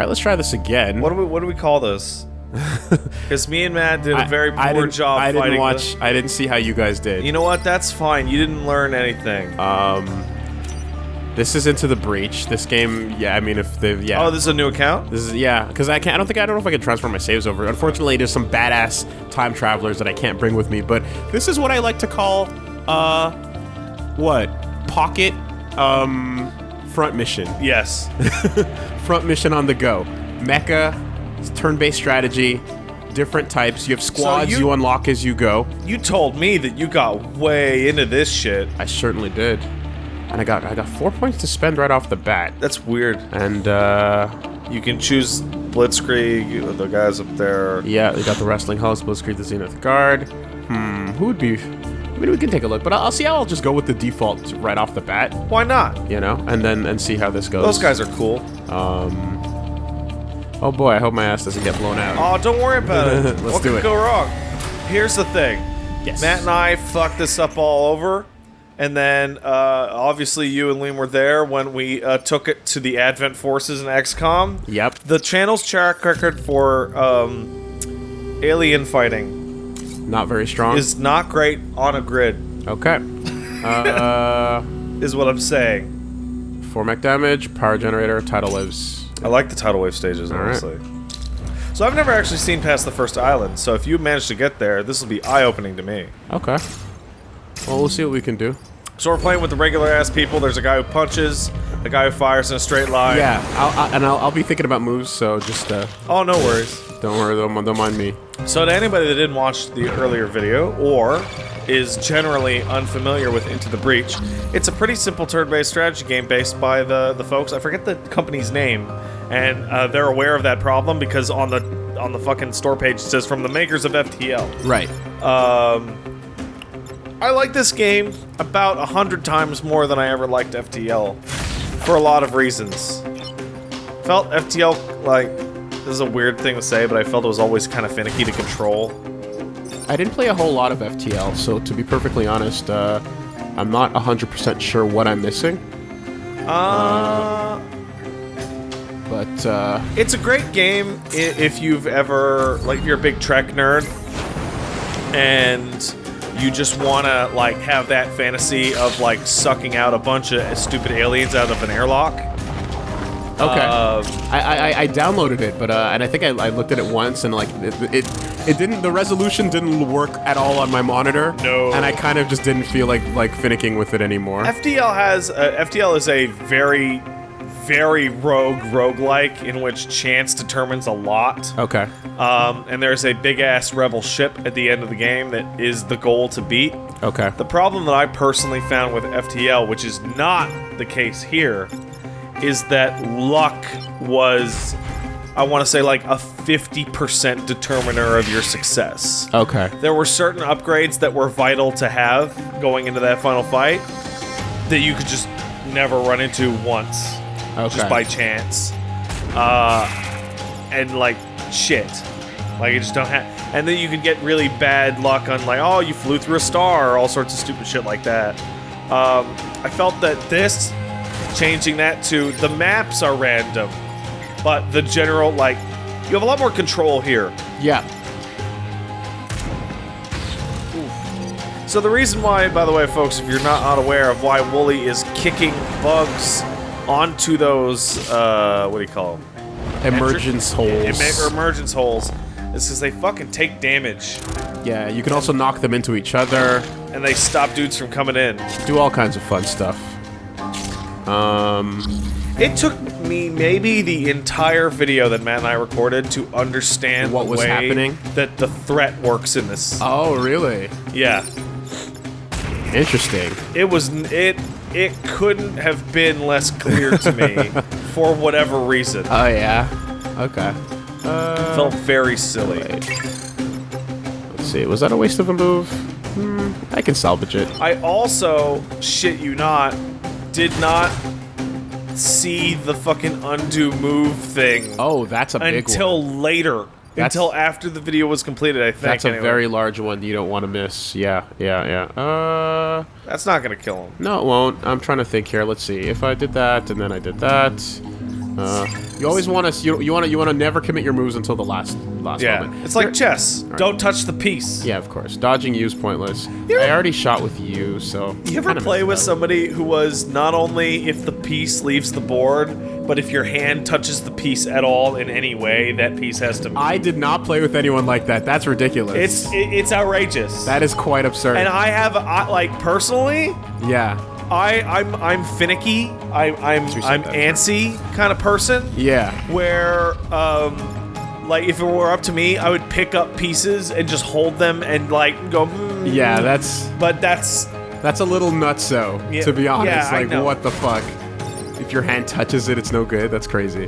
right, let's try this again. What do we what do we call this? Because me and Matt did a very poor job I didn't watch. I didn't see how you guys did. You know what? That's fine. You didn't learn anything. Um, this is into the breach. This game, yeah. I mean, if the yeah. oh, this is a new account. This is yeah, because I can't. I don't think I don't know if I can transfer my saves over. Unfortunately, there's some badass time travelers that I can't bring with me. But this is what I like to call uh, what pocket um front mission. Yes. Front mission on the go. Mecha, turn-based strategy, different types. You have squads you- you unlock as you go. You told me that you got way into this shit. I certainly did, and I got I got four points to spend right off the bat. That's weird. And uh, You can choose Blitzkrieg, the guys up there. Yeah, they got the Rusting Hulks, Blitzkrieg, the Zenith Guard. Hmm, who would be... I mean, we can take a look, but I'll, I'll see how I'll just go with the default right off the bat, Why not? you know, and then and see how this goes. Those guys are cool. Um... Oh boy, I hope my ass doesn't get blown out. Oh, don't worry about it. Let's what do could it. go wrong? Here's the thing. Yes. Matt and I fucked this up all over. And then, uh, obviously, you and Liam were there when we uh, took it to the Advent Forces in XCOM. Yep. The channel's track record for um, alien fighting Not very strong. is not great on a grid, Okay. Uh... is what I'm saying. 4 mech damage, power generator, tidal waves. I like the tidal wave stages, All right. honestly. So I've never actually seen past the first island, so if you manage to get there, this will be eye-opening to me. Okay. Well, we'll see what we can do. So we're playing with the regular ass people. There's a guy who punches, a guy who fires in a straight line. Yeah, I'll, I, and I'll, I'll be thinking about moves, so just uh, Oh, no worries. don't worry, don't, don't mind me. So to anybody that didn't watch the earlier video or is generally unfamiliar with Into the Breach, it's a pretty simple turn-based strategy game based by the the folks. I forget the company's name, and uh, they're aware of that problem because on the on the fucking store page it says from the makers of FTL. Right. Um, I like this game about a hundred times more than I ever liked FTL, for a lot of reasons. Felt FTL like this is a weird thing to say, but I felt it was always kind of finicky to control. I didn't play a whole lot of FTL, so to be perfectly honest, uh, I'm not 100% sure what I'm missing, Uh, but uh, it's a great game if you've ever like if you're a big Trek nerd and you just want to like have that fantasy of like sucking out a bunch of stupid aliens out of an airlock. okay. Um, I, I, I downloaded it, but uh, and I think I, I looked at it once, and like it, it, it didn't. The resolution didn't work at all on my monitor. No. And I kind of just didn't feel like like finicking with it anymore. FTL has uh, FTL is a very very rogue roguelike in which chance determines a lot. okay. Um, and there's a big ass rebel ship at the end of the game that is the goal to beat. Okay. The problem that I personally found with FTL, which is not the case here, is that luck was I want to say like a 50% determiner of your success. Okay. There were certain upgrades that were vital to have going into that final fight that you could just never run into once, Okay. just by chance. Uh, and like shit, like you just don't have. And then you can get really bad luck on like, oh, you flew through a star, or all sorts of stupid shit like that. Um, I felt that this changing that to the maps are random, but the general like you have a lot more control here. Yeah. So the reason why, by the way, folks, if you're not unaware of why Wooly is kicking bugs onto those, uh, what do you call them? Emergence holes. Em- emergence holes. Is because they fucking take damage yeah. You can also knock them into each other. and they stop dudes from coming in. Do all kinds of fun stuff. Um. It took me maybe the entire video that Matt and I recorded to understand What was happening? that the threat works in this. Oh, really? yeah, Interesting. it was it. It couldn't have been less clear to me for whatever reason. Oh yeah. Okay. Uh, felt very silly. let's see. Was that a waste of a move? Hmm, I can salvage it. I also, shit you not, did not see the fucking undo move thing Oh, that's a big until one. later. That's- until after the video was completed, I think. That's a anyway. very large one you don't want to miss. Yeah, yeah, yeah. Uh, That's not gonna kill him. no, it won't. I'm trying to think here. Let's see. If I did that and then I did that, uh, You always want to you, you want to you want to never commit your moves until the last last Yeah, moment. it's like chess. Don't touch the piece. Yeah, of course. Dodging you is pointless. You I already shot with you, so You ever play with somebody who was not only if the piece leaves the board, but if your hand touches the piece at all in any way, that piece has to move? I did not play with anyone like that. That's ridiculous. It's it, it's outrageous. that is quite absurd. and I have I, like personally, yeah, I I'm I'm finicky. I I'm you I'm that. antsy kind of person. yeah. Where um like if it were up to me, I would pick up pieces and just hold them and like go. Mm, Yeah, that's But that's that's a little nutso, Yeah, to be honest. yeah, I like, know. what the fuck? Your hand touches it, it's no good. That's crazy.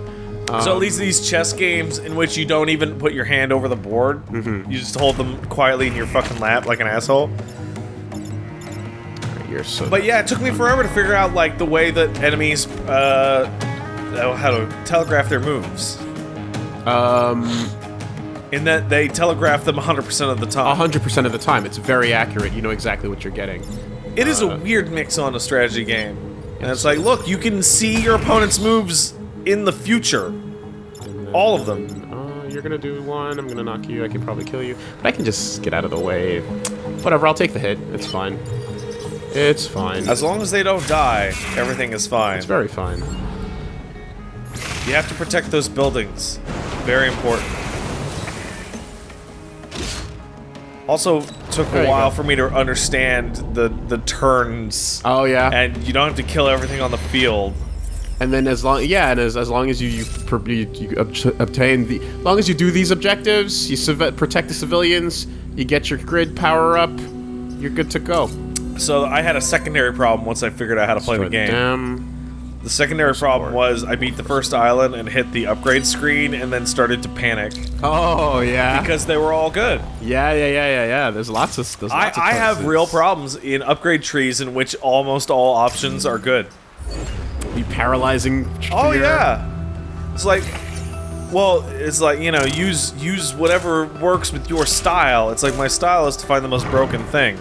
Um, So at least these chess games in which you don't even put your hand over the board, Mm-hmm. you just hold them quietly in your fucking lap like an asshole. you're so. But yeah, it took me forever to figure out like the way that enemies uh know how to telegraph their moves. um, In that they telegraph them 100% of the time. hundred percent of the time, it's very accurate. You know exactly what you're getting. It is Uh, a weird mix on a strategy game. And it's like, look, you can see your opponent's moves in the future. All of them. Uh, you're gonna do one. I'm gonna knock you. I can probably kill you, but I can just get out of the way. Whatever. I'll take the hit. It's fine. It's fine. As long as they don't die, everything is fine. It's very fine. You have to protect those buildings. Very important. Also, took There a while for me to understand the the turns, Oh yeah. and you don't have to kill everything on the field. And then as long yeah, and as, as long as you you, you, you ob- obtain the as long as you do these objectives, you protect the civilians, you get your grid power up, you're good to go. So I had a secondary problem once I figured out how to play the game. dam. The secondary problem was I beat the first island and hit the upgrade screen, and then started to panic Oh yeah. because they were all good. yeah, yeah, yeah, yeah, yeah. There's lots of there's I, lots of I have real problems in upgrade trees in which almost all options are good. Be paralyzing. Oh yeah. It's like well, it's like, you know, use use whatever works with your style. It's like my style is to find the most broken thing.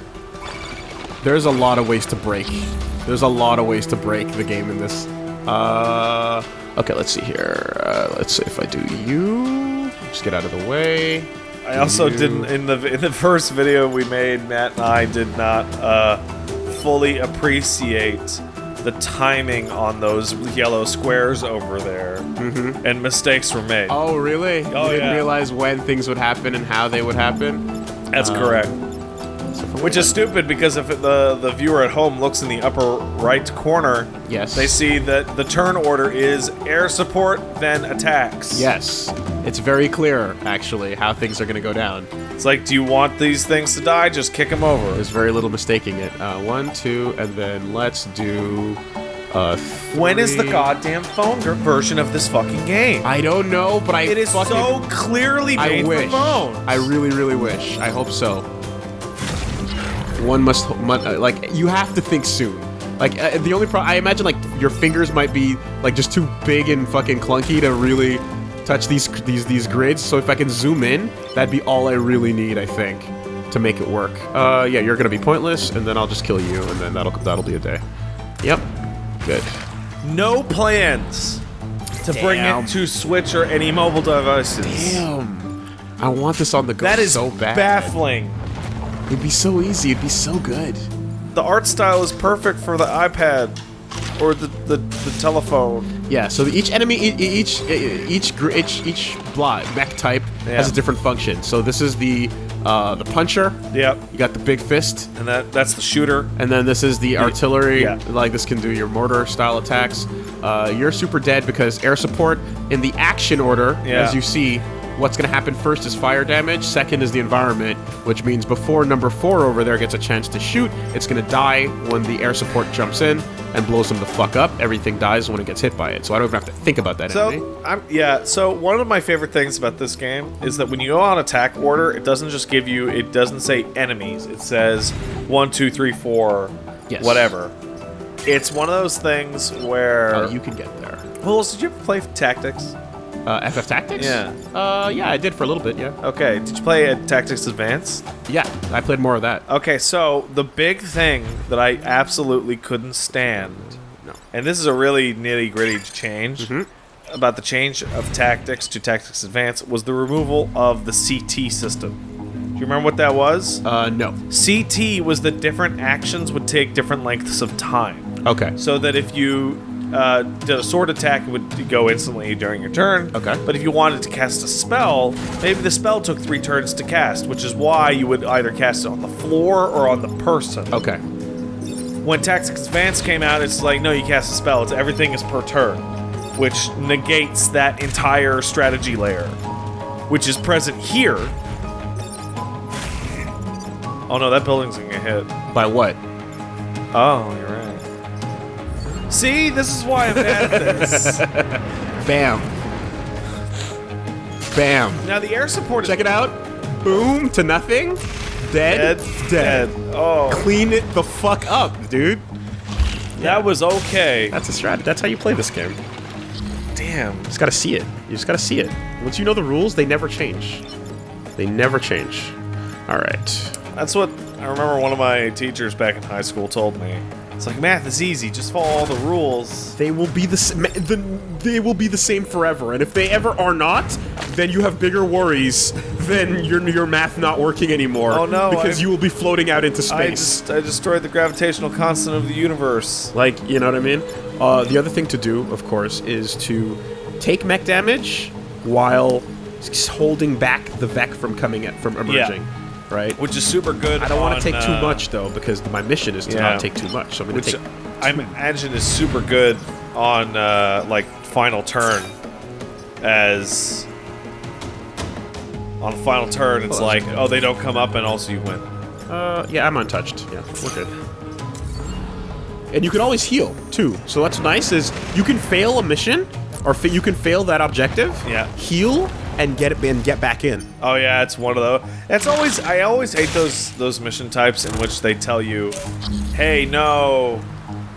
There's a lot of ways to break. There's a lot of ways to break the game in this. Uh, okay, let's see here. Uh, let's see if I do you. Just get out of the way. I also You- didn't in the in the first video we made, Matt and I did not uh, fully appreciate the timing on those yellow squares over there, mm-hmm. and mistakes were made. Oh, really? Oh, you didn't yeah. realize when things would happen and how they would happen? That's correct. Which is stupid because if the the viewer at home looks in the upper right corner, Yes. they see that the turn order is air support, then attacks. Yes. It's very clear, actually, how things are going to go down. It's like, do you want these things to die? Just kick them over. There's very little mistaking it. Uh, one, two, and then let's do. Uh, When is the goddamn phone ver- version of this fucking game? I don't know, but I It is so clearly I wish. for phones. I really, really wish. I hope so. One must, uh, like, you have to think soon. Like, uh, the only problem, I imagine, like, your fingers might be, like, just too big and fucking clunky to really touch these, these, these grids. So if I can zoom in, that'd be all I really need, I think, to make it work. Uh, yeah, you're gonna be pointless, and then I'll just kill you, and then that'll, that'll be a day. Yep. Good. no plans to bring Damn. it to Switch or any mobile devices. Damn. I want this on the go That is so bad. baffling. It'd be so easy. It'd be so good. The art style is perfect for the iPad or the, the, the telephone. Yeah, so each enemy, each each each each blah, mech type has a different function. So this is the uh, the puncher. Yep. You got the big fist, And that that's the shooter. and then this is the artillery. yeah. Like this can do your mortar style attacks. Uh, you're super dead because air support in the action order, Yeah. as you see. What's going to happen first is fire damage. Second is the environment, which means before number four over there gets a chance to shoot, it's going to die when the air support jumps in and blows them the fuck up. Everything dies when it gets hit by it, so I don't even have to think about that enemy. So I'm yeah. So one of my favorite things about this game is that when you go on attack order, it doesn't just give you. It doesn't say enemies. It says one, two, three, four, Yes. whatever. It's one of those things where. Oh, you can get there. Well, did you ever play Tactics? Uh, FF Tactics? Yeah. Uh, yeah, I did for a little bit. Yeah. Okay. Did you play at Tactics Advance? Yeah, I played more of that. Okay, so the big thing that I absolutely couldn't stand, No. and this is a really nitty gritty change, Mhm. about the change of tactics to tactics advance was the removal of the CT system. Do you remember what that was? Uh, no. CT was that different actions would take different lengths of time. Okay. So that if you uh, did a sword attack, it would go instantly during your turn. Okay. But if you wanted to cast a spell, maybe the spell took three turns to cast, which is why you would either cast it on the floor or on the person. Okay. When Tactics Advance came out, it's like, no, you cast a spell. It's everything is per turn, which negates that entire strategy layer, which is present here. Oh no, that building's gonna get hit. By what? Oh, you're right. See, this is why I'm bad at this. Bam. Bam. now the air support is Check it out. Boom to nothing. Dead. dead. Dead. Oh, Clean it the fuck up, dude. that was okay. That's a strat. That's how you play this game. Damn. You just gotta see it. You just gotta see it. Once you know the rules, they never change. They never change. All right. That's what I remember one of my teachers back in high school told me. It's like math is easy, just follow all the rules. They will be the, the they will be the same forever. And if they ever are not, then you have bigger worries than your your math not working anymore. Oh, no, Because I- you will be floating out into I space. just I destroyed the gravitational constant of the universe. Like, you know what I mean? Uh, the other thing to do, of course, is to take mech damage while holding back the Vek from coming at, from emerging. Right? Which is super good. I don't want to take too uh, much though, because my mission is to yeah. not take too much. So I'm going to take. I imagine is super good on uh, like final turn, as on final turn it's that's like oh they don't come up and also you win. Uh, yeah, I'm untouched. Yeah, we're good. And you can always heal too. So what's nice is you can fail a mission, or you can fail that objective. Yeah. Heal and get it and get back in. Oh yeah, it's one of those. It's always I always hate those those mission types in which they tell you, "Hey, no,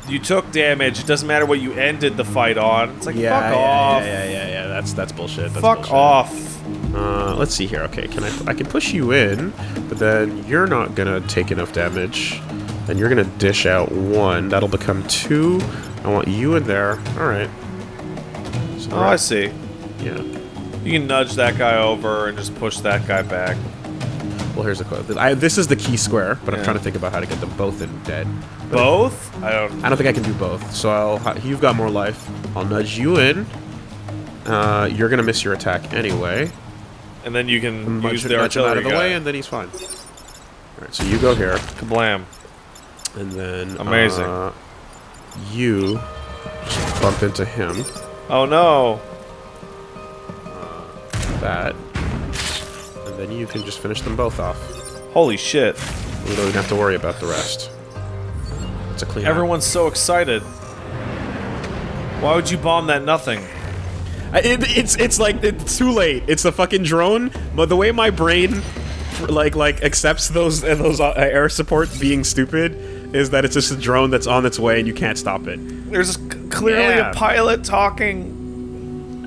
you took damage. It doesn't matter what you ended the fight on." It's like Yeah, fuck yeah, off. yeah, yeah, yeah, yeah. That's that's bullshit. That's Fuck bullshit. off. Uh, let's see here. Okay, can I? I can push you in, but then you're not gonna take enough damage. Then you're gonna dish out one. That'll become two. I want you in there. All right. So Oh, I see. yeah. You can nudge that guy over and just push that guy back. Well, here's the quote. I, this is the key square, but I'm trying to think about how to get them both in dead. Both? I don't. I don't think I can do both. So I'll. You've got more life. I'll nudge you in. Uh, you're gonna miss your attack anyway. And then you can Nudge, use the nudge him out of the guy. way, and then he's fine. All right. So you go here. Kablam. And then Amazing. uh, you just bump into him. Oh no. That. And then you can just finish them both off. Holy shit. We don't even have to worry about the rest. It's a clean. out. Everyone's so excited. Why would you bomb that nothing? I- It, it's it's like it's too late. It's a fucking drone. But the way my brain like like accepts those uh, those uh, air support being stupid is that it's just a drone that's on its way and you can't stop it. There's clearly Yeah. a pilot talking.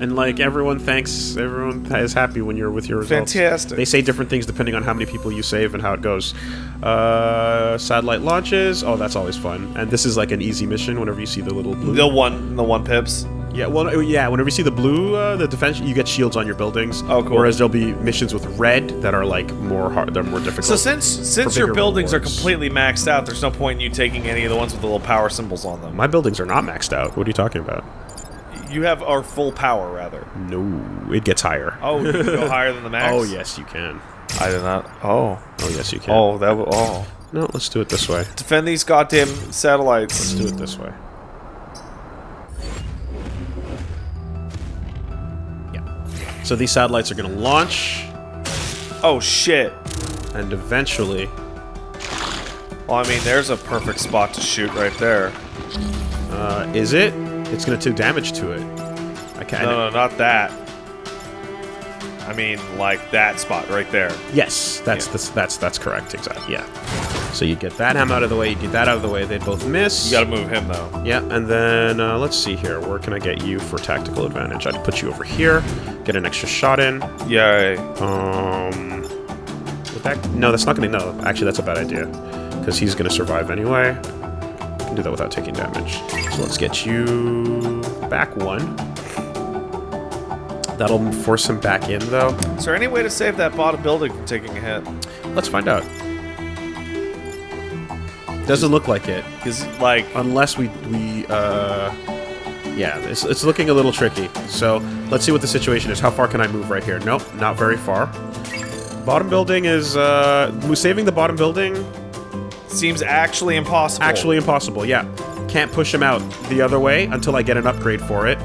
And like everyone thanks, everyone is happy when you're with your results. Fantastic. They say different things depending on how many people you save and how it goes. Uh, satellite launches. Oh, that's always fun. And this is like an easy mission. Whenever you see the little blue. The one, the one pips. yeah. Well, yeah. Whenever you see the blue, uh, the defense, you get shields on your buildings. Oh, cool. Whereas there'll be missions with red that are like more hard. They're more difficult. So since since your buildings are completely maxed out, there's no point in you taking any of the ones with the little power symbols on them. my buildings are not maxed out. What are you talking about? You have our full power, rather. No, it gets higher. Oh, you can go higher than the max. Oh yes, you can. I did not. Oh. Oh yes, you can. Oh, that. w- Oh. No, let's do it this way. Defend these goddamn satellites. Let's do it this way. Yeah. So these satellites are going to launch, Oh shit. and eventually, Well, I mean, there's a perfect spot to shoot right there. uh, is it? It's going to do damage to it. I can't. No, no, not that. I mean, like that spot right there. Yes, that's Yeah. that's that's that's correct. Exactly. Yeah. So you get that ham out of the way. You get that out of the way. They both miss. You gotta move him though. Yeah, and then uh, let's see here. Where can I get you for tactical advantage? I'd put you over here. Get an extra shot in. Yay. Um, would that no, that's not gonna no. Actually, that's a bad idea because he's gonna survive anyway. Can do that without taking damage. So let's get you back one. That'll force him back in, though. Is there any way to save that bottom building from taking a hit? Let's find out. Doesn't look like it. Because, like, Unless we, we, uh... Yeah, it's, it's looking a little tricky. So, let's see what the situation is. How far can I move right here? Nope, not very far. Bottom building is, uh... We're saving the bottom building seems actually impossible. Actually impossible, yeah. Can't push him out the other way until I get an upgrade for it.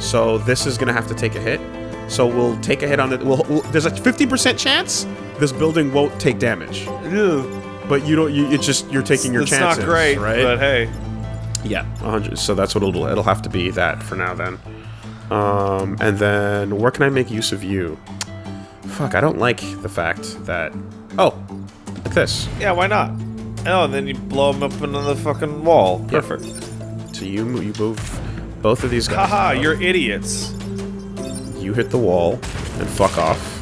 So this is gonna have to take a hit. So we'll take a hit on it. We'll, we'll, there's a 50% chance this building won't take damage. Ew. But you don't. You, it's just you're taking your it's chances. not great, right? but hey. Yeah, 100. So that's what it'll. It'll have to be that for now. Then, um, and then where can I make use of you? Fuck, I don't like the fact that. Oh, like this. Yeah, why not? Oh, and then you blow them up into the fucking wall. Perfect. So you you move both of these guys. Haha, you're idiots. You hit the wall and fuck off.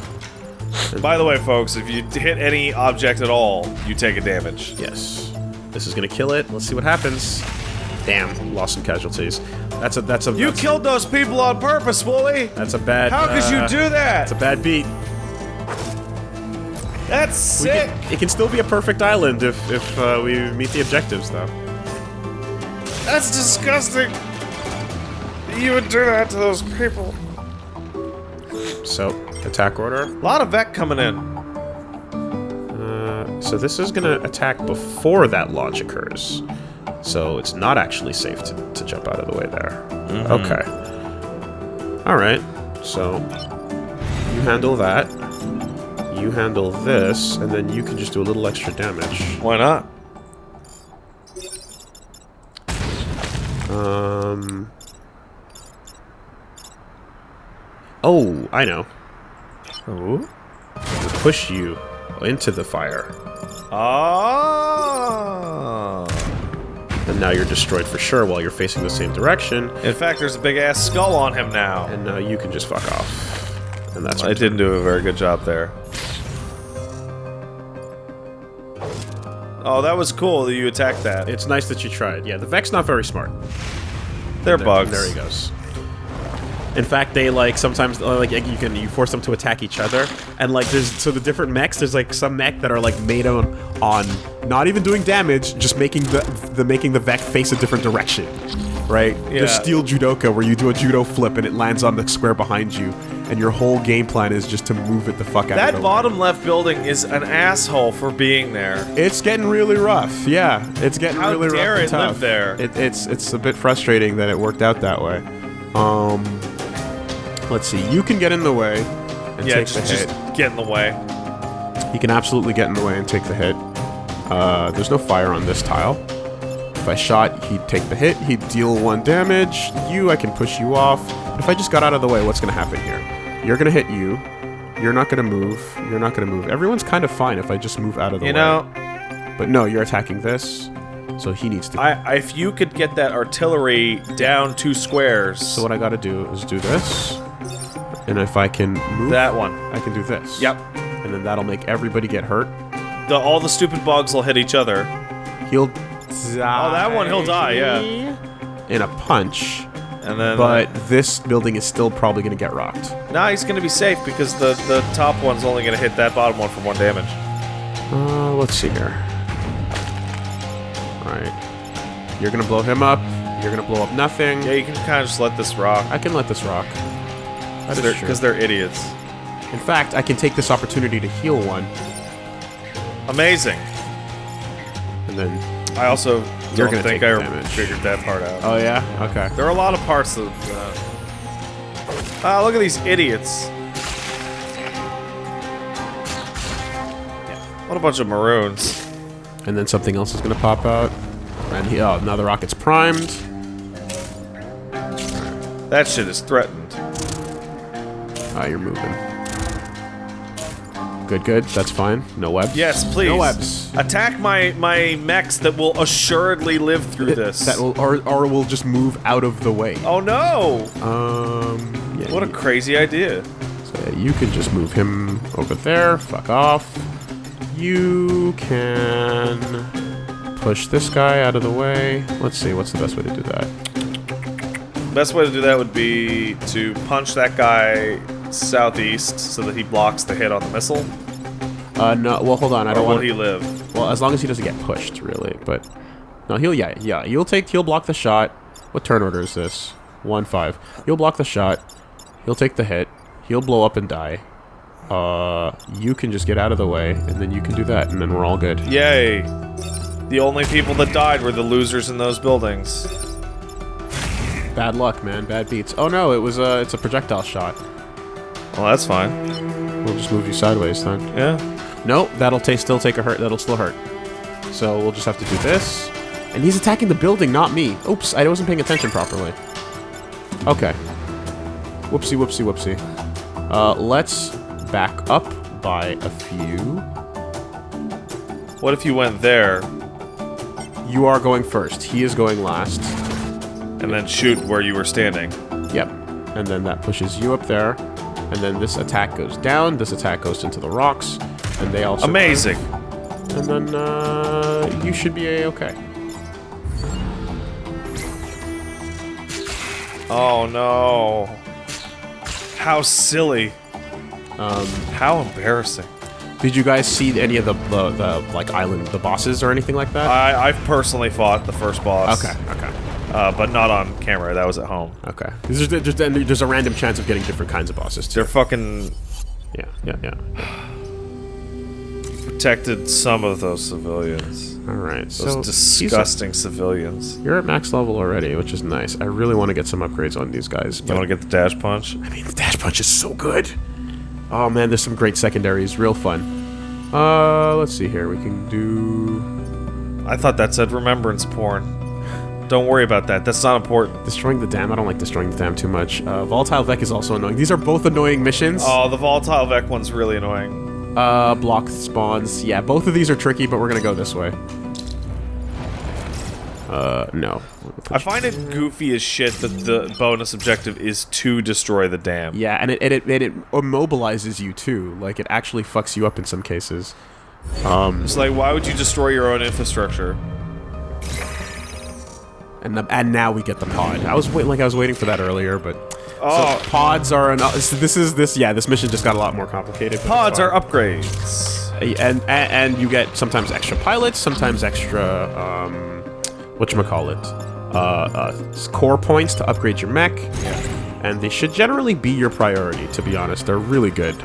By the way, folks, if you hit any object at all, you take a damage. Yes. This is gonna kill it. Let's see what happens. Damn, lost some casualties. That's a that's a You that's, killed those people on purpose, Wooly! that's a bad. How could uh, you do that? It's a bad beat. That's sick! can- it can still be a perfect island if if uh, we meet the objectives, though. That's disgusting! You would do that to those people. So attack order. A lot of Vek coming in. Uh, so this is gonna attack before that launch occurs. So it's not actually safe to, to jump out of the way there. Okay. All right. So you handle that. You handle this, and then you can just do a little extra damage. Why not? Um. Oh, I know. Ooh. Push you into the fire, Oh. and now you're destroyed for sure while you're facing the same direction. In fact, there's a big ass skull on him now. And now you can just fuck off. And that's I didn't do a very good job there. Oh, that was cool that you attacked that. It's nice that you tried. Yeah, the Vek's not very smart. They're There- bugs. There he goes. In fact, they like sometimes uh, like you can you force them to attack each other, and like there's so the different mechs. There's like some mech that are like made on on not even doing damage, just making the the making the Vek face a different direction, right? Yeah. There's Steel Judoka where you do a judo flip and it lands on the square behind you, and your whole game plan is just to move it the fuck out. of That the way. bottom left building is an asshole for being there. It's getting really rough. Yeah, it's getting How really dare rough. it live there? It, it's it's a bit frustrating that it worked out that way. Um, let's see. You can get in the way and Yeah, take just, the hit. just get in the way. He can absolutely get in the way and take the hit. Uh, there's no fire on this tile. If I shot, he'd take the hit. He'd deal one damage. You, I can push you off. But if I just got out of the way, what's going to happen here? You're going to hit you. You're not going to move. You're not going to move. Everyone's kind of fine if I just move out of the You way. know, But no, you're attacking this. So he needs to. I, if you could get that artillery down two squares, so what I got to do is do this. And if I can move, that one. I can do this. Yep. And then that'll make everybody get hurt. The, all the stupid bugs will hit each other. He'll die. Oh, that one, he'll die, yeah. In a punch. And then, But this building is still probably going to get rocked. nah, he's gonna be safe because the the top one's only gonna hit that bottom one for one damage. Uh, let's see here. Right. You're going to blow him up. You're going to blow up nothing. Yeah, you can kind of just let this rock I can let this rock. That is true. because they're idiots. In fact, I can take this opportunity to heal one. Amazing. And then. I also You're don't think I damage. figured that part out. Oh, yeah? Okay. There are a lot of parts of. Uh... Ah, look at these idiots. What a bunch of maroons. And then something else is going to pop out. And he, oh, now the rocket's primed. That shit is threatened. Ah, you're moving. Good, good. That's fine. No webs. Yes, please. No webs. Attack my my mechs that will assuredly live through this. That will, or, or will just move out of the way. oh no! Um. Yeah, What a crazy idea. So yeah, you can just move him over there. Fuck off. You can push this guy out of the way. Let's see. What's the best way to do that? Best way to do that would be to punch that guy southeast so that he blocks the hit on the missile? Uh, no. Well, hold on. I don't want. will he live? Well, as long as he doesn't get pushed, really. But no, he'll yeah yeah. He'll take. He'll block the shot. What turn order is this? One five. He'll block the shot. He'll take the hit. He'll blow up and die. Uh, you can just get out of the way, and then you can do that, and then we're all good. Yay! The only people that died were the losers in those buildings. Bad luck, man. Bad beats. Oh no, it was a. It's a projectile shot. Well, that's fine. We'll just move you sideways then. Yeah. No, that'll ta still take a hurt. That'll still hurt. So we'll just have to do this. And he's attacking the building, not me. Oops, I wasn't paying attention properly. Okay. Whoopsie, whoopsie, whoopsie. Uh, let's back up by a few. What if you went there You are going first. He is going last. and then shoot where you were standing? Yep. And then that pushes you up there. And then this attack goes down. This attack goes into the rocks. And they also... Amazing. And then, uh, you should be a-okay. Oh no. How silly. Um, How embarrassing. Did you guys see any of the, the, the like island the bosses or anything like that? I, I've personally fought the first boss. okay, okay, Uh, but not on camera. That was at home. okay. There's, there's, there's a random chance of getting different kinds of bosses too. They're fucking Yeah, yeah, yeah. protected some of those civilians. All right, Those so disgusting civilians. you're at max level already, which is nice. I really want to get some upgrades on these guys. You want to get the dash punch? I mean, the dash punch is so good. Oh man, there's some great secondaries, real fun. Uh, let's see here. We can do I thought that said remembrance porn. Don't worry about that. That's not important. destroying the dam. I don't like destroying the dam too much. Uh, volatile Vek is also annoying. These are both annoying missions. Oh, the volatile Vek one's really annoying. Uh, block spawns. Yeah, both of these are tricky, but we're gonna go this way. Uh, no. I find it goofy as shit that the bonus objective is to destroy the dam. Yeah, and it, and it and it immobilizes you too. Like it actually fucks you up in some cases. Um, It's like, why would you destroy your own infrastructure? And the, and now we get the pod. I was waiting like I was waiting for that earlier, but Oh, so pods are an. so This is this. Yeah, this mission just got a lot more complicated. pods are upgrades. and, and and you get sometimes extra pilots, sometimes extra um, what you call it, uh, uh, core points to upgrade your mech. And they should generally be your priority. To be honest, they're really good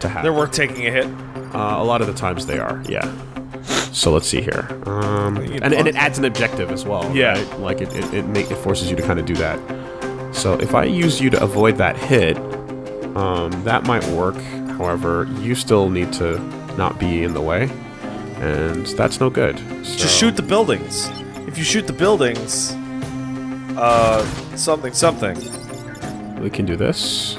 to have. They're worth taking a hit. Uh, a lot of the times they are. Yeah. So let's see here. Um, and, and it adds an objective as well. Yeah. right? Like it it, it, make, it forces you to kind of do that. So if I use you to avoid that hit, um, that might work. However, you still need to not be in the way, and that's no good. So, Just shoot the buildings. If you shoot the buildings, uh, something, something. We can do this,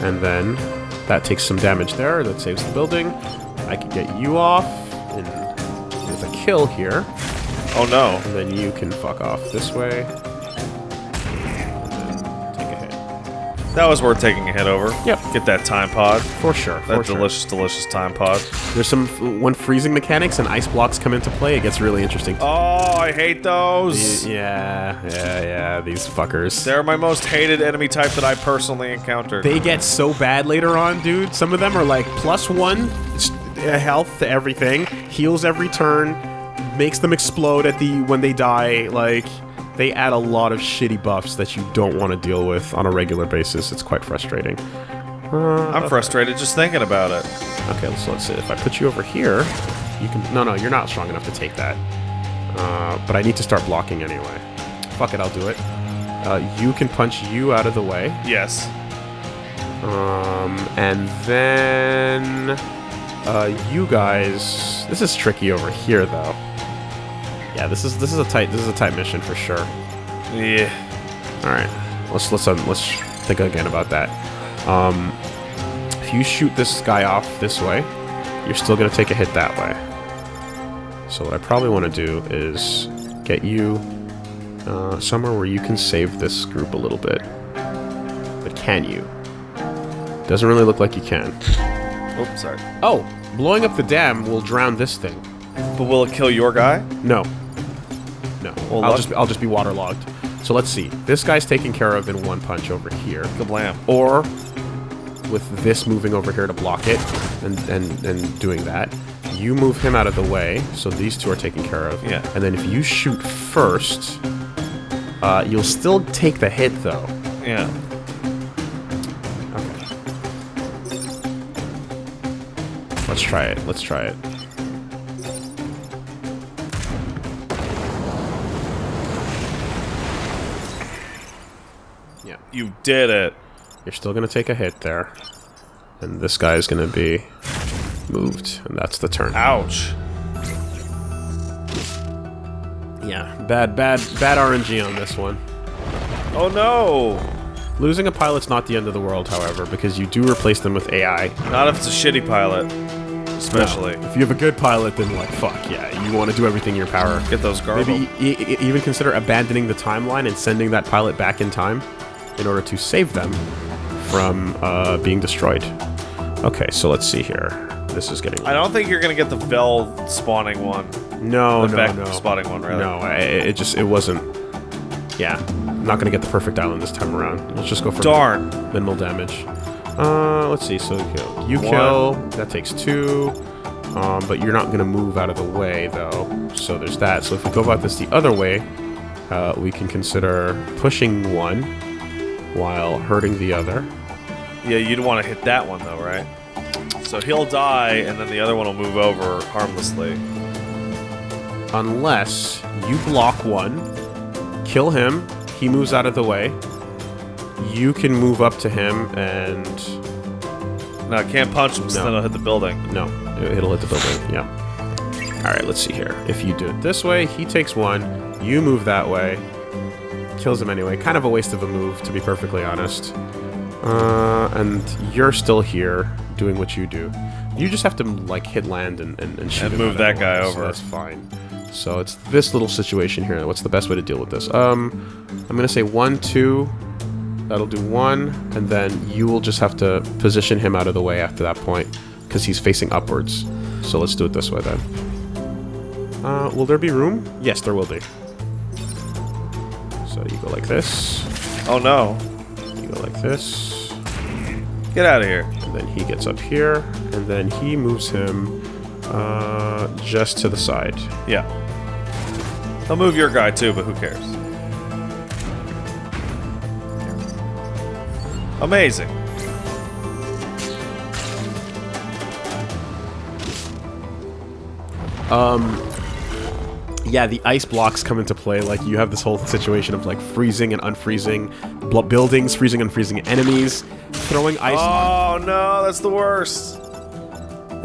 and then that takes some damage there. That saves the building. I can get you off and with a kill here. Oh no. And then you can fuck off this way. Take a hit. That was worth taking a hit over. Yep. Get that time pod. For sure. For That sure. delicious, delicious time pod. There's some when freezing mechanics and ice blocks come into play, it gets really interesting. Oh, I hate those. Yeah, yeah, yeah. These fuckers. They're my most hated enemy type that I personally encountered. They get so bad later on, dude. Some of them are like plus one health to everything, heals every turn, makes them explode at the when they die. Like they add a lot of shitty buffs that you don't want to deal with on a regular basis. It's quite frustrating. Uh, I'm frustrated just thinking about it. Okay, so let's see. If I put you over here, you can. No, no, you're not strong enough to take that. Uh, but I need to start blocking anyway. Fuck it, I'll do it. Uh, you can punch you out of the way. Yes. Um, and then uh, you guys. This is tricky over here, though. Yeah, this is this is a tight this is a tight mission for sure. Yeah. All right, let's let's um, let's think again about that. Um, if you shoot this guy off this way, you're still gonna take a hit that way. So what I probably want to do is get you uh, somewhere where you can save this group a little bit. But can you? Doesn't really look like you can. Oops, sorry. Oh, blowing up the dam will drown this thing. But will it kill your guy? No. No. Well, I'll just I'll just be waterlogged. So let's see. This guy's taken care of in one punch over here. Kablam. Or with this moving over here to block it and, and, and doing that. You move him out of the way, so these two are taken care of. Yeah. And then if you shoot first, uh, you'll still take the hit, though. Yeah. Let's try it. Let's try it. Yeah. You did it. You're still going to take a hit there. And this guy is going to be moved. And that's the turn. Ouch. Yeah. Bad, bad, bad RNG on this one. Oh no! Losing a pilot's not the end of the world, however, because you do replace them with AI. Not if it's a shitty pilot. Especially. If you have a good pilot, then like, fuck, yeah, you want to do everything in your power. Get those garble. Maybe e even consider abandoning the timeline and sending that pilot back in time in order to save them from uh, being destroyed. Okay, so let's see here. This is getting... I don't think you're gonna get the Vek spawning one. No, the no, no. spotting one, rather. No, I, it just, it wasn't... Yeah, I'm not going to get the perfect island this time around. Let's just go for Darn. minimal damage. Uh, let's see, so you kill. You One. kill, that takes two. Um, but you're not going to move out of the way, though. So there's that. So if we go about this the other way, uh, we can consider pushing one while hurting the other. Yeah, you'd want to hit that one though, right? So he'll die, and then the other one will move over harmlessly. Unless you block one, kill him, he moves out of the way. You can move up to him and... No, I can't punch him, so No. then I'll hit the building. No, it- it'll hit the building, yeah. Alright, let's see here. If you do it this way, he takes one, you move that way, kills him anyway. Kind of a waste of a move, to be perfectly honest. Uh, and you're still here, doing what you do. You just have to, like, hit land and, and, and shoot And him move that guy way, so over. that's fine. So it's this little situation here. What's the best way to deal with this? Um, I'm gonna say one, two. That'll do one, and then you will just have to position him out of the way after that point, because he's facing upwards. So let's do it this way then. Uh, will there be room? Yes, there will be. So you go like this, Oh no! you go like this, Get out of here! and then he gets up here, and then he moves him uh, just to the side. Yeah. I'll move your guy too, but who cares? Amazing. Um, Yeah, the ice blocks come into play. Like, you have this whole situation of, like, freezing and unfreezing buildings, freezing and unfreezing enemies, throwing ice... Oh no, that's the worst.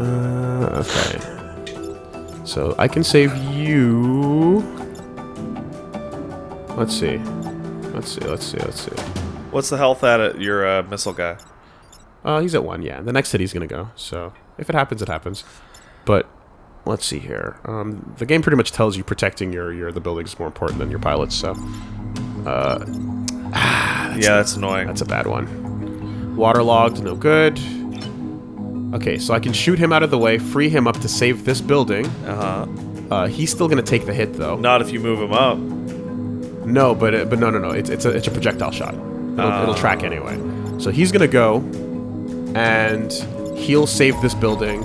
Uh, okay. So, I can save you... Let's see. Let's see, let's see, let's see. What's the health at it, your uh, missile guy? Uh, he's at one, yeah. The next city's gonna go, so... If it happens, it happens. But, let's see here. Um, the game pretty much tells you protecting your, your the buildings is more important than your pilots, so... Uh, yeah, that's annoying. That's a bad one. Waterlogged, no good. Okay, so I can shoot him out of the way, free him up to save this building. Uh huh. Uh, he's still gonna take the hit though. Not if you move him up. No, but uh, but no, no, no. It's it's a it's a projectile shot. It'll, it'll track anyway. So he's gonna go, and he'll save this building.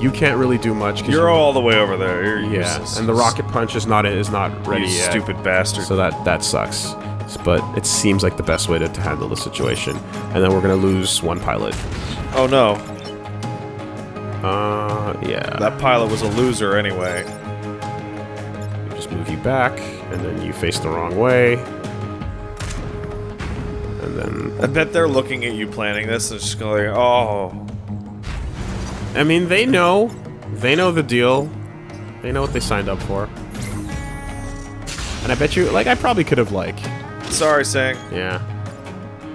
You can't really do much. You're you- all the way over there. You're yeah, useless. and the rocket punch is not is not ready You yet. stupid bastard. So that that sucks. But it seems like the best way to, to handle the situation. And then we're gonna lose one pilot. oh no, Uh, yeah. that pilot was a loser anyway. just move you back, and then you face the wrong way. And then, I bet they're looking at you planning this and just going, oh, I mean, they know. They know the deal. They know what they signed up for. And I bet you, like, I probably could have, like, sorry, Sang. yeah.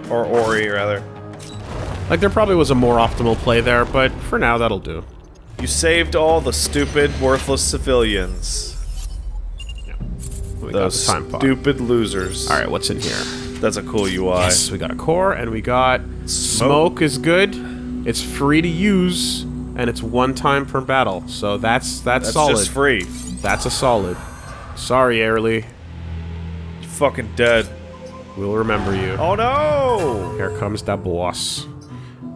Or Ori, rather. Like, there probably was a more optimal play there, but for now, that'll do. You saved all the stupid, worthless civilians. Got Those stupid losers. Alright, what's in here? That's a cool UI. Yes, we got a core, and we got smoke is good. It's free to use, and it's one time per battle. So that's that's, That's solid. just free. That's a solid. Sorry, Airly. You're fucking dead. We'll remember you. Oh no! Here comes that boss.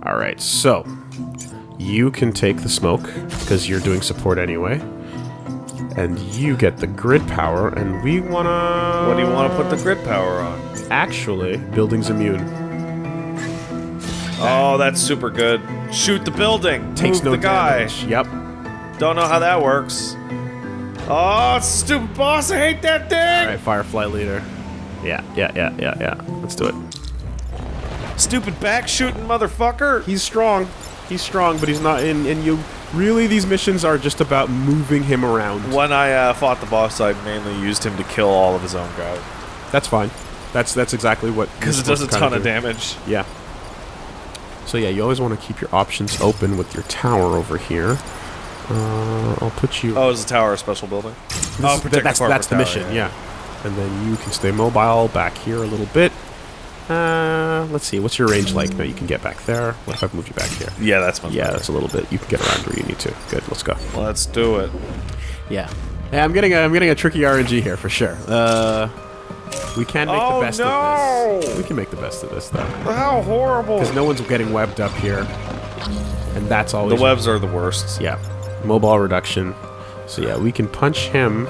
All right, so you can take the smoke because you're doing support anyway, and you get the grid power. And we wanna. What do you want to put the grid power on? Actually, building's immune. Oh, that's super good. Shoot the building. Takes Move no the guy. damage. Yep. Don't know how that works. Oh, stupid boss! I hate that thing. All right, Firefly leader. Yeah, yeah, yeah, yeah, yeah. Let's do it. Stupid back shooting motherfucker. He's strong. He's strong, but he's not in. And you really, these missions are just about moving him around. When I uh, fought the boss, I mainly used him to kill all of his own guys That's fine. That's that's exactly what. because it does a ton kinda of damage. Yeah. So yeah, you always want to keep your options open with your tower over here. Uh, I'll put you. Oh, is the tower a special building? This oh, is- that's the that's the corporate mission. tower, Yeah. And then you can stay mobile back here a little bit. Uh, let's see. What's your range like? No, you can get back there. What if I move you back here? Yeah, that's much Yeah, better. that's a little bit. You can get around where you need to. Good. Let's go. Let's do it. Yeah. Yeah, I'm getting a, I'm getting a tricky RNG here for sure. Uh, we can make Oh, the best no! of this. We can make the best of this though, How horrible! because no one's getting webbed up here, and that's always The webs are the worst. Yeah, mobile reduction. So yeah, we can punch him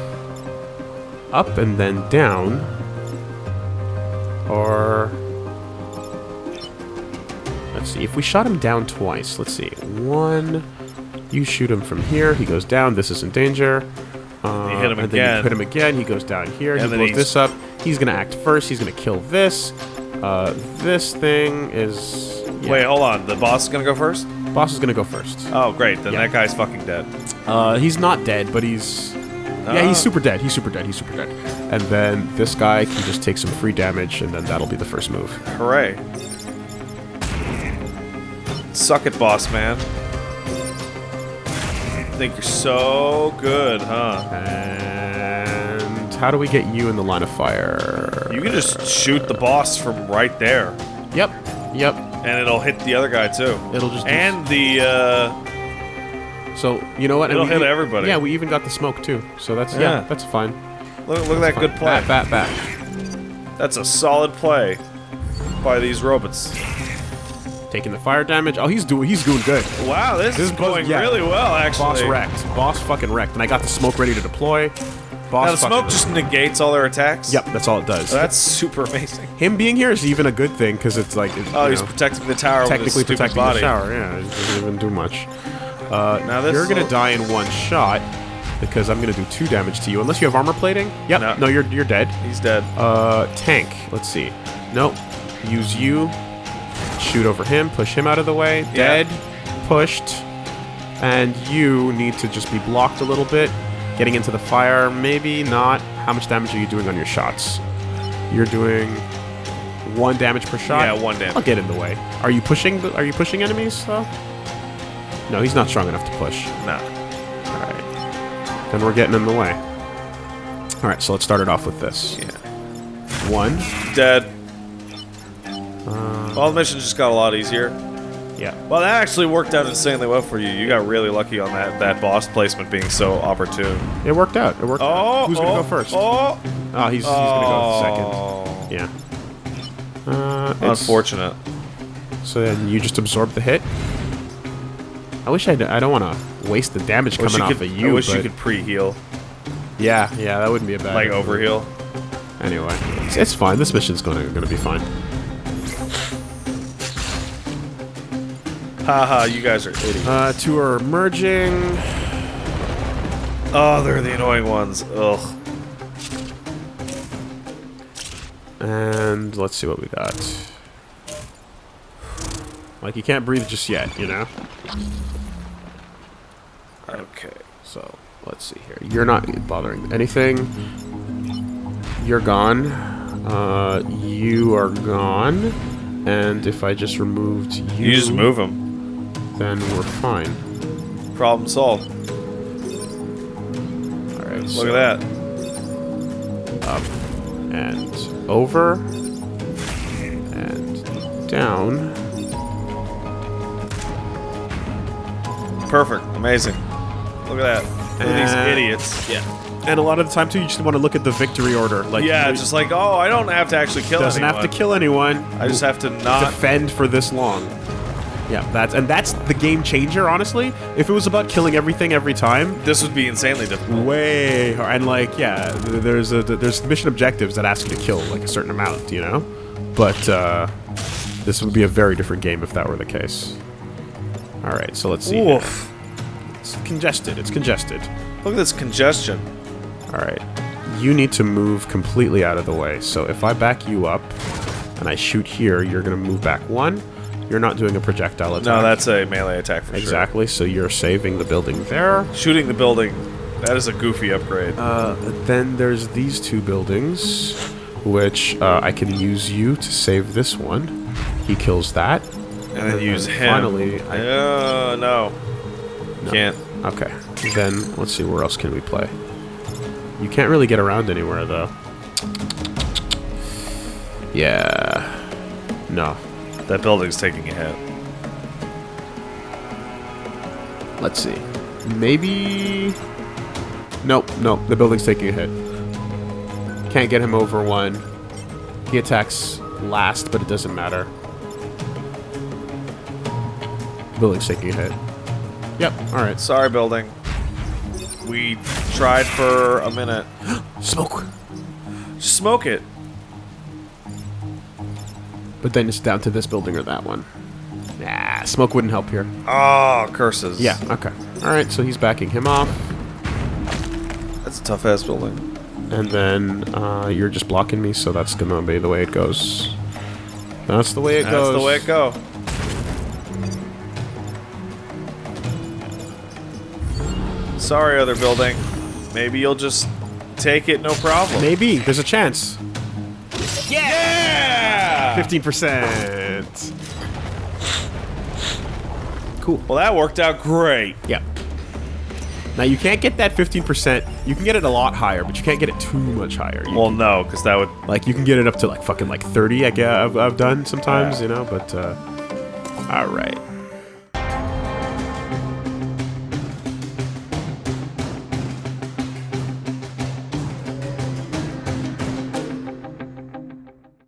up and then down, or let's see. If we shot him down twice, let's see. One, you shoot him from here. He goes down. This is in danger. Uh, You hit him and Then again. you hit him again. He goes down here. And he then blows this up. He's gonna act first. He's gonna kill this. Uh, this thing is. yeah. Wait, hold on. The boss is gonna go first? boss is gonna go first. Oh, great. Then Yeah. that guy's fucking dead. Uh, he's not dead, but he's yeah, he's Ah. super dead. He's super dead. He's super dead. And then this guy can just take some free damage, and then that'll be the first move. Hooray. Suck it, boss man. Think you're so good, huh? And how do we get you in the line of fire? You can just shoot the boss from right there, Yep. Yep. and it'll hit the other guy too. It'll just And the uh, So you know what? It'll hit everybody. Yeah, we even got the smoke too. So that's yeah, Yeah. that's fine. look, look at that good play. Bat, bat, bat. That's a solid play by these robots. Taking the fire damage. Oh, he's doing he's doing good. Wow, this, This is is going yeah. really well, actually. Boss wrecked. Boss fucking wrecked. And I got the smoke ready to deploy. Boss Now the smoke just negates all their attacks. Yep, that's all it does. That's super amazing. Him being here is even a good thing because it's like it, Oh, he's know, protecting the tower technically protecting body. the shower. Yeah, it doesn't even do much. Uh, Now this you're gonna die in one shot because I'm gonna do two damage to you unless you have armor plating. Yep. No. No, you're you're dead. He's dead. Uh, tank. Let's see. Nope. Use you. Shoot over him. Push him out of the way. Yeah. Dead. Pushed. And you need to just be blocked a little bit. Getting into the fire. Maybe not. How much damage are you doing on your shots? You're doing one damage per shot. Yeah, one damage. I'll get in the way. Are you pushing? The, are you pushing enemies though? No, he's not strong enough to push. No. All right. Then we're getting in the way. All right, so let's start it off with this. Yeah. One. Dead. Uh, Well, the mission just got a lot easier. Yeah. Well, that actually worked out insanely well for you. You got really lucky on that, that boss placement being so opportune. It worked out. It worked Oh, out. Who's oh, gonna go first? Oh, Oh, he's, he's gonna go second. Oh. Yeah. Uh, Unfortunate. So then you just absorb the hit. I wish I I don't want to waste the damage coming off could, of you. I wish you could pre-heal, Yeah, yeah, that wouldn't be a bad. like overheal. Anyway, it's, it's fine. This mission's gonna gonna be fine. Haha, you guys are idiots. Uh, two are merging. Oh, they're the annoying ones. Ugh. And let's see what we got. Like, you can't breathe just yet, you know? Okay. So, let's see here. You're not bothering anything. You're gone. Uh, you are gone. And if I just removed you, You just move them. Then we're fine. Problem solved. Alright, Look so at that. up and over and down. Perfect. Amazing. Look at that. Look at These And- idiots. Yeah. And a lot of the time too, you just want to look at the victory order. Like Yeah, just like, oh, I don't have to actually kill anyone. doesn't anyone. have to kill anyone. I just have to not. defend for this long. Yeah, that's and that's the game changer. Honestly, if it was about killing everything every time, This would be insanely difficult. way hard. and like yeah, there's a there's mission objectives that ask you to kill like a certain amount, you know. But uh, this would be a very different game if that were the case. All right, so let's see. here. Oof. It's congested. It's congested. Look at this congestion. All right. You need to move completely out of the way. So if I back you up and I shoot here, you're going to move back one. You're not doing a projectile attack. No, that's a melee attack for exactly. So you're saving the building there. Shooting the building. That is a goofy upgrade. Uh, then there's these two buildings, which uh, I can use you to save this one. He kills that. and then use him. Finally, I, Uh, no. Can't. okay. Then let's see where else can we play. You can't really get around anywhere though. Yeah. No. That building's taking a hit. Let's see. Maybe. Nope, nope. The building's taking a hit. Can't get him over one. He attacks last, but it doesn't matter. Building's taking a hit. Yep. All right. Sorry, building. We tried for a minute. Smoke. Smoke it. But then it's down to this building or that one. Nah, smoke wouldn't help here. Oh, curses. Yeah. Okay. All right. So he's backing him off, That's a tough ass building. and then uh, you're just blocking me, so that's gonna be the way it goes. That's the way it That's goes. That's the way it go. Sorry, other building. Maybe you'll just take it, no problem. Maybe there's a chance. Yeah! Fifteen percent. Cool. Well, that worked out great. Yeah. Now you can't get that fifteen percent. You can get it a lot higher, but you can't get it too much higher. You, Well, no, because that would. like you can get it up to like fucking like thirty. I guess I've, I've done sometimes, Yeah. you know. But uh, all right.